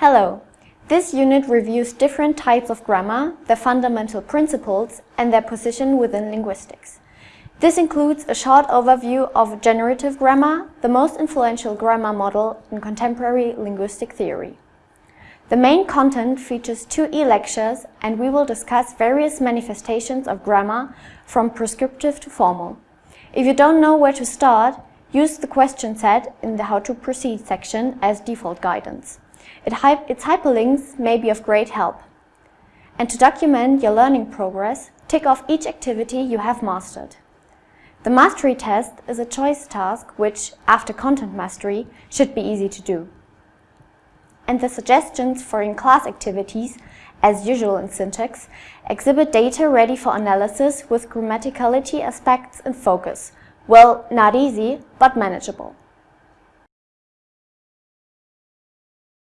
Hello! This unit reviews different types of grammar, their fundamental principles, and their position within linguistics. This includes a short overview of generative grammar, the most influential grammar model in contemporary linguistic theory. The main content features two e-lectures and we will discuss various manifestations of grammar from prescriptive to formal. If you don't know where to start, use the question set in the How to Proceed section as default guidance. It its hyperlinks may be of great help. And to document your learning progress, tick off each activity you have mastered. The mastery test is a choice task which, after content mastery, should be easy to do. And the suggestions for in-class activities, as usual in syntax, exhibit data ready for analysis with grammaticality aspects in focus. Well, not easy, but manageable.